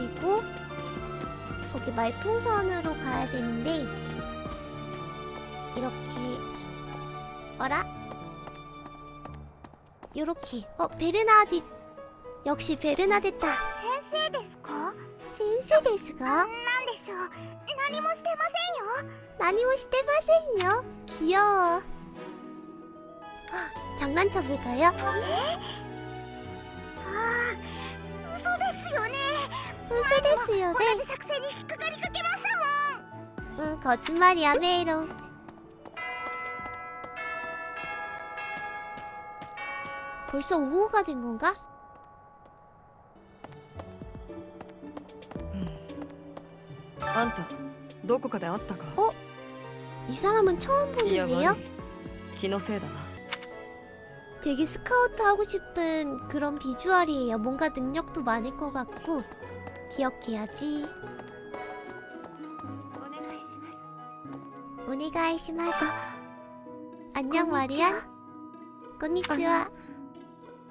그리고 저기 말풍선으로 가야 되는데 이렇게 어라? 요렇게 어 베르나디 역시 베르나데타 先生ですか 센세 데스가 なんでしょう何もしてませんよ 나니모 시테마센요 귀여워 헉, 장난쳐 볼까요? ああ 嘘ですよね 웃어 데스요 同 네 じ作戦に引っかかりかけましたもん 응 거짓말이야 메이로 벌써 5호가 된 건가? あんたどこかで会ったか 이 사람은 처음 いや 보는데요? 悪い気のせいだな 되게 스카우트 하고 싶은 그런 비주얼이에요. 뭔가 능력도 많을 것 같고 기억해야지. 오네가이시마스. 안녕 마리아. 건니치와.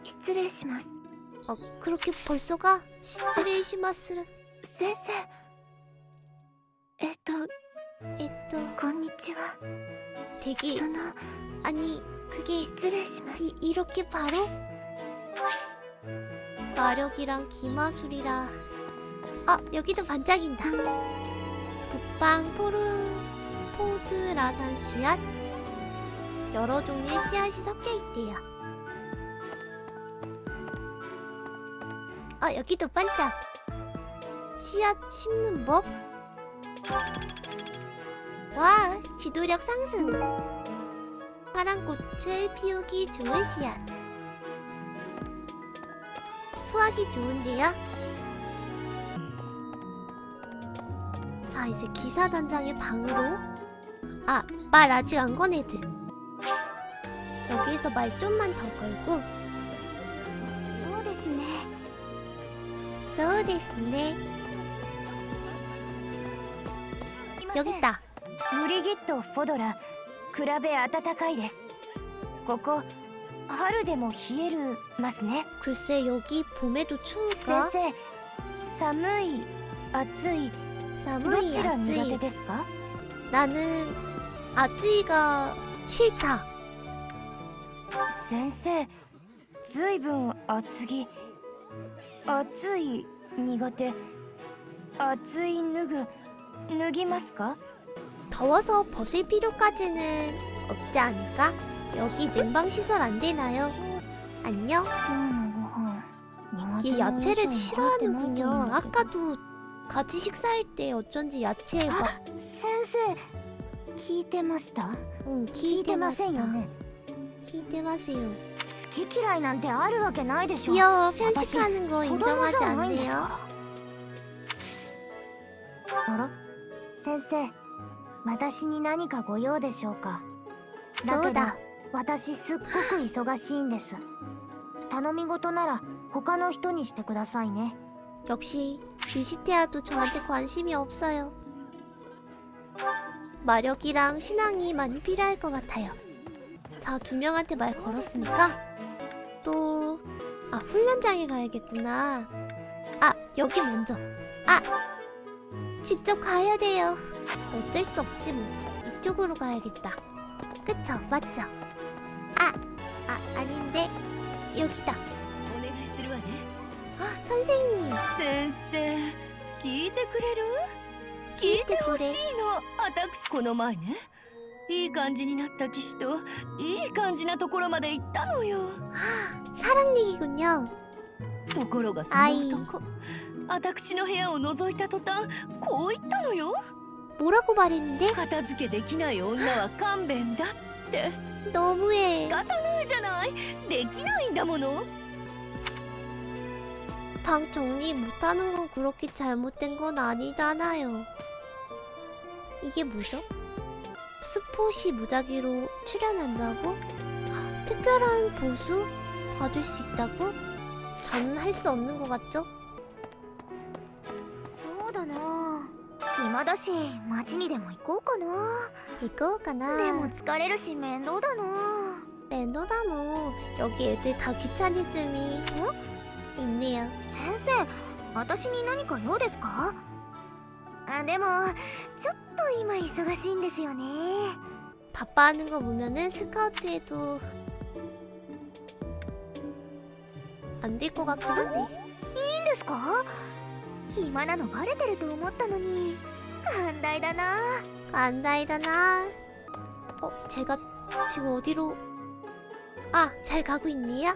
시츠레시마스. 아, 어, 그렇게 벌써 가? 시츠레시마스를. 센세. えっと えっと こんにちは. 되게 아니 그게 이, 이렇게 바로 마력이랑 기마술이라 아 여기도 반짝인다. 북방 포르 포드라산 씨앗 여러 종류의 씨앗이 섞여 있대요. 아 여기도 반짝. 씨앗 심는 법? 와 지도력 상승. 파란 꽃을 피우기 좋은 씨앗. 수확이 좋은데요? 자 이제 기사단장의 방으로 아 말 아직 안 꺼내드 여기에서 말 좀만 더 걸고 そうですね そうですね 여기 있다 ブリギット・フォドラ比べ暖かいですここ春でも冷えるますね 글쎄 여기 봄에도 先 추울까? 生寒い暑い ど 사무이 ちら苦手 아쯔이 ですか 나는 아쯔이가 싫다 先生ずいぶん厚着暑い苦手暑い脱ぐ脱ぎますか 더워서 벗을 필요까지는 없지 않을까? 여기 냉방 시설 안 되나요? 안녕? 今日のご飯苦 얘 야채를 싫어하는군요. 아까도 같이 식사할 때 어쩐지 야채 막 先生聞いてました 응, 聞いてませんよね 기대 마세요. 好き嫌いなんてあるわけないでしょ 귀여워 편식하는 거 子供 인정하지 じゃないんです 않네요. からあら先生私に何かご用でしょうかだけどそうだ私すっごく忙しいんです頼み事なら他の人にしてくださいね 역시 비시테아도 저한테 관심이 없어요. 마력이랑 신앙이 많이 필요할 것 같아요. 자, 두 명한테 말 걸었으니까 또... 아, 훈련장에 가야겠구나. 아, 여기 먼저. 아! 직접 가야 돼요. 어쩔 수 없지 뭐. 이쪽으로 가야겠다. 그쵸? 맞죠? 아! 아, 아닌데. 여기다. 아, 선생님. 先生聞いてくれる聞いてほしいの私この前ねいい感じになった騎士といい感じなところまで行ったのよ 사랑 얘기군요. ところがそあいの男私の部屋を覗いた途端こう言ったのよ 뭐라고 말했는데? 片付けできない女は勘弁だって 너무해. 仕方ないじゃないできないんだもの 방 정리 못하는 건 그렇게 잘못된 건 아니잖아요. 이게 뭐죠? 스포시 무작위로 출연한다고? 헉, 특별한 보수 받을 수 있다고? 저는 할 수 없는 것 같죠? そうだな暇だし町にでも行こうかな 이거까나 でも疲れるし面倒だな 랜더다 너 여기 애들 다 귀차니즘이 있네요 先生 私に何か用ですかあでもちょっと今忙しいんですよね 바빠하는 거 보면은 스카우트에도 안 될 것 같긴 한데 いいんですか暇なのバレてると思ったのに寛大だな 안다이다나 어 제가 지금 어디로 아 잘 가고 있니야?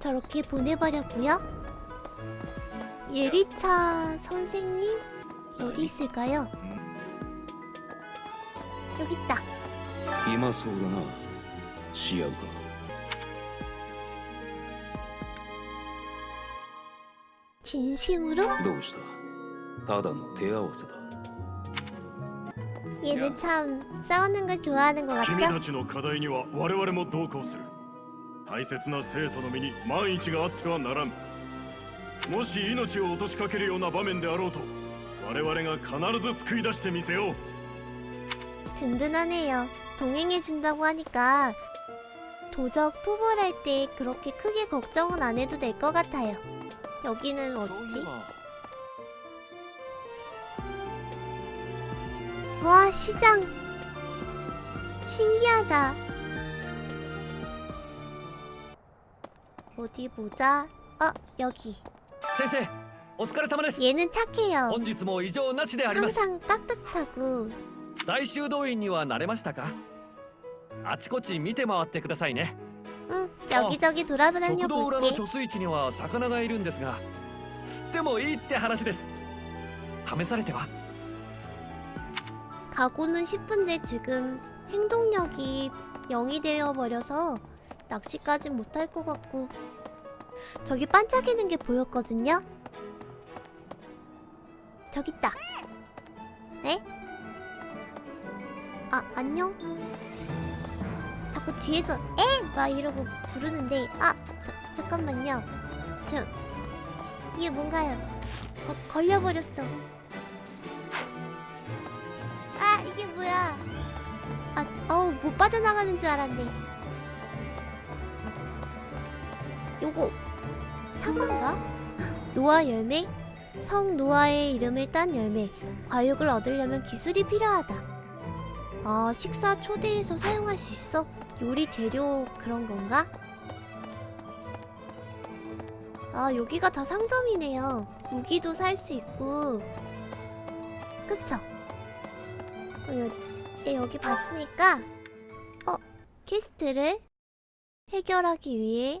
저렇게 보내버렸고요 예리차 선생님? 어디 있을까요? 여기 있다 이마소우다나 시야가 진심으로? 너우시다 다단 대화와서다 얘는 참 싸우는 걸 좋아하는 것 같죠? 大切な生徒の身に万一があってはならんもし命を落としかけるような場面であろうと我々が必ず救い出してみせよう 든든하네요. 동행해준다고 하니까 도적 토벌할 때 그렇게 크게 걱정은 안 해도 될 것 같아요. 여기는 そうい 어디지? えば 와 시장 신기하다. 어디 보자. 어 여기. 先生お疲れ様です 얘는 착해요. 本日も異常なしであります 항상 깍듯하고 大修道院には慣れましたかあちこち見て回ってくださいね 응 여기저기 돌아다녀 食堂裏の 볼게. 貯水池には魚がいるんですが釣ってもいいって話です試されては 가고는 싶은데 지금 행동력이 0이 되어 버려서 낚시까진 못할 것 같고 저기 반짝이는 게 보였거든요. 저기 있다. 네? 아 안녕. 자꾸 뒤에서 에! 막 이러고 부르는데 아 자, 잠깐만요. 저 이게 뭔가요? 거, 걸려버렸어. 아 이게 뭐야 아 어우 못 빠져나가는 줄 알았네 요거 사과인가? 노아 열매? 성 노아의 이름을 딴 열매 과육을 얻으려면 기술이 필요하다 아 식사 초대해서 사용할 수 있어? 요리 재료 그런 건가? 아 여기가 다 상점이네요 무기도 살 수 있고 그쵸? 어, 이제 여기 봤으니까 어 퀘스트를 해결하기 위해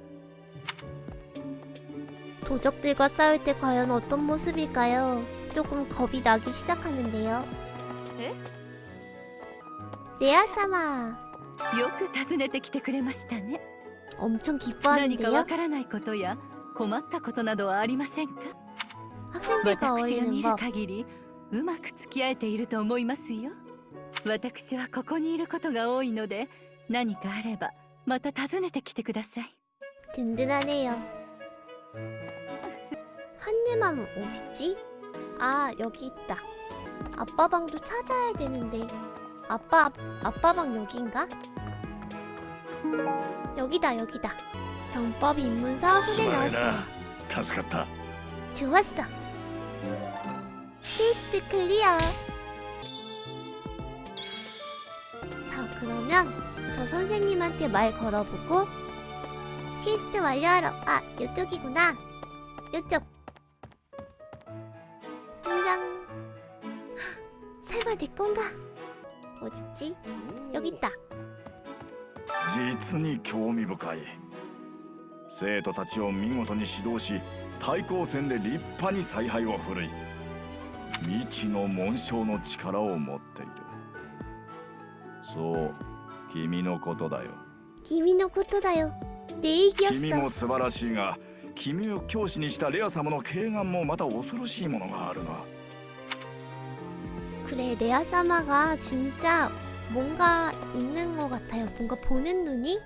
도적들과 싸울 때 과연 어떤 모습일까요? 조금 겁이 나기 시작하는데요 에? 레아사마 よく訪ねてきてくれましたね 엄청 何かわ 기뻐하는데요 からないことや困ったことなどはありませんか 학생들과 私が 어울리는 見る 법 限りうまく付き合えていると思いますよ私はここにいることが多いので何かあればまた訪ねてきてください 든든하네요. 한네만은 어딨지? 아 여기 있다. 아빠 방도 찾아야 되는데. 아빠 아빠 방 여긴가? 여기다 여기다. 병법 입문서 손에 넣었어. 좋았어. 퀘스트 클리어. 자 그러면 저 선생님한테 말 걸어보고 퀘스트 완료하러 아 요쪽이구나. 요쪽 설마 내 건가? 어딨지? 여기 있다 実に興味深い生徒たちを見事に指導し対抗戦で立派に采配を振るい未知の紋章の力を持っているそう君のことだよ君のことだよ내 君 얘기였어 も素晴らしいが君を教師にしたレア様の慶願もまた恐ろしいものがあるな 그래 레아사마가 진짜 뭔가 있는 것 같아요. 뭔가 보는 눈이?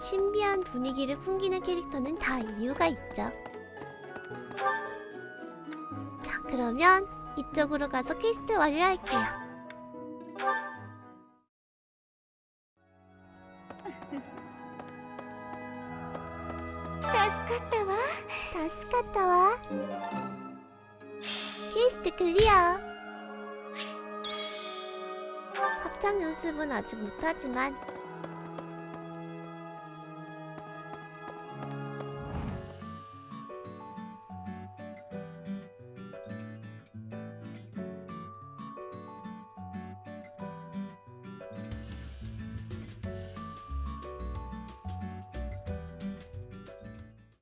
신비한 분위기를 풍기는 캐릭터는 다 이유가 있죠. 자 그러면 이쪽으로 가서 퀘스트 완료할게요 클리어 합창 연습은 아직 못하지만